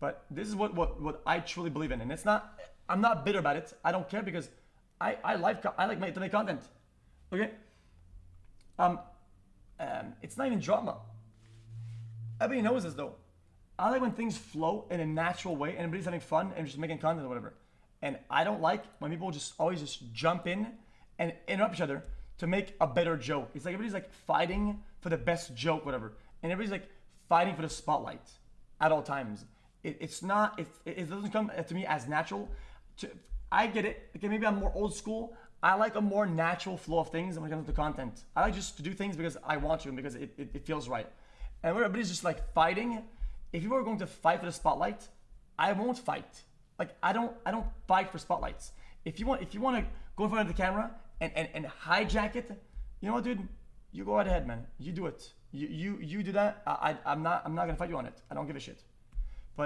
But this is what, what, what I truly believe in. And it's not, I'm not bitter about it. I don't care because I, I like, I like make, to make content. Okay? Um, um, it's not even drama. Everybody knows this though. I like when things flow in a natural way and everybody's having fun and just making content or whatever. And I don't like when people just always just jump in and interrupt each other to make a better joke. It's like everybody's like fighting for the best joke, whatever. And everybody's like fighting for the spotlight at all times. It, it's not, it, it doesn't come to me as natural. To, I get it. Okay, maybe I'm more old school. I like a more natural flow of things when it comes to content. I like just to do things because I want to and because it, it, it feels right. And where everybody's just like fighting, if you are going to fight for the spotlight, I won't fight. Like I don't I don't fight for spotlights. If you want if you want to go in front of the camera and, and, and hijack it, you know what, dude? You go right ahead, man. You do it. You you you do that. I, I I'm not I'm not gonna fight you on it. I don't give a shit.